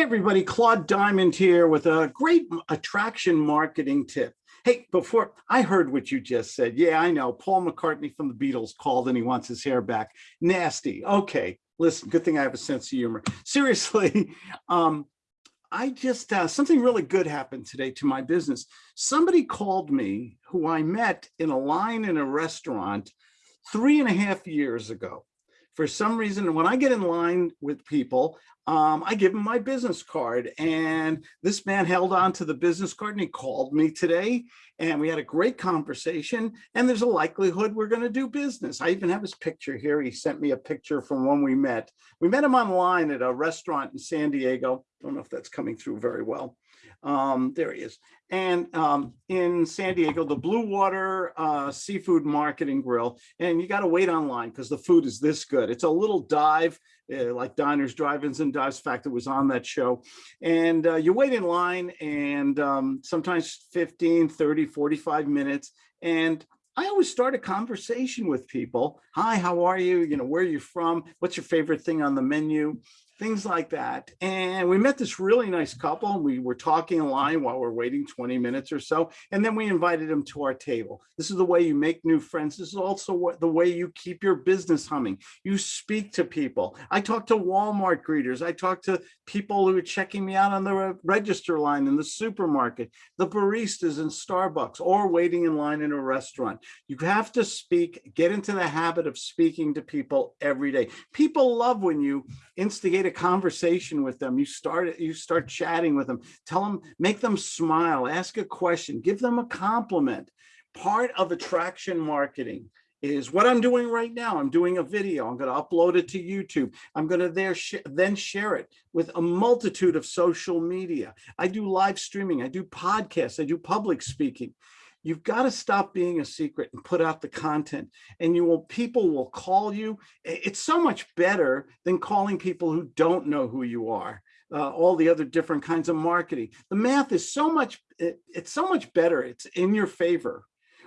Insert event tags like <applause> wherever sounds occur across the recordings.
everybody, Claude Diamond here with a great attraction marketing tip. Hey, before I heard what you just said. Yeah, I know. Paul McCartney from the Beatles called and he wants his hair back. Nasty. Okay, listen, good thing I have a sense of humor. <laughs> Seriously, um, I just, uh, something really good happened today to my business. Somebody called me who I met in a line in a restaurant three and a half years ago for some reason, when I get in line with people, um, I give him my business card and this man held on to the business card and he called me today and we had a great conversation and there's a likelihood we're going to do business. I even have his picture here. He sent me a picture from when we met. We met him online at a restaurant in San Diego. Don't know if that's coming through very well. Um, there he is. And um, in San Diego, the Blue Water uh, Seafood Market and Grill. And you got to wait online because the food is this good. It's a little dive uh, like diners, drive-ins and dives. Fact, it was on that show. And uh, you wait in line and um, sometimes 15, 30, 45 minutes. And I always start a conversation with people. Hi, how are you? You know, where are you from? What's your favorite thing on the menu? Things like that. And we met this really nice couple and we were talking in line while we're waiting 20 minutes or so. And then we invited them to our table. This is the way you make new friends. This is also what the way you keep your business humming. You speak to people. I talk to Walmart greeters. I talk to people who are checking me out on the register line in the supermarket, the baristas in Starbucks or waiting in line in a restaurant. You have to speak, get into the habit of speaking to people every day. People love when you instigate a conversation with them. You start you start chatting with them. Tell them, make them smile, ask a question, give them a compliment. Part of attraction marketing is what I'm doing right now. I'm doing a video. I'm going to upload it to YouTube. I'm going to there sh then share it with a multitude of social media. I do live streaming. I do podcasts. I do public speaking. You've got to stop being a secret and put out the content and you will people will call you. It's so much better than calling people who don't know who you are. Uh, all the other different kinds of marketing. The math is so much, it, it's so much better. It's in your favor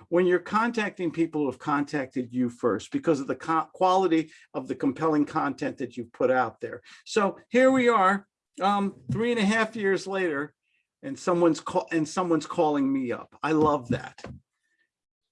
when you're contacting people who have contacted you first because of the quality of the compelling content that you've put out there. So here we are, um, three and a half years later, and someone's call and someone's calling me up. I love that. It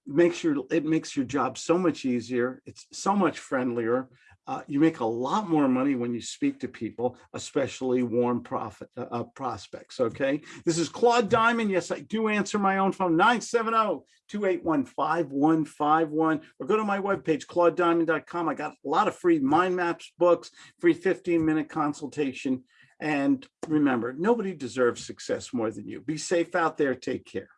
makes your it makes your job so much easier. It's so much friendlier. Uh, you make a lot more money when you speak to people, especially warm profit uh, uh prospects. Okay, this is Claude Diamond. Yes, I do answer my own phone 970-281-5151 or go to my webpage claudediamond.com. I got a lot of free mind maps books, free 15 minute consultation and remember, nobody deserves success more than you. Be safe out there. Take care.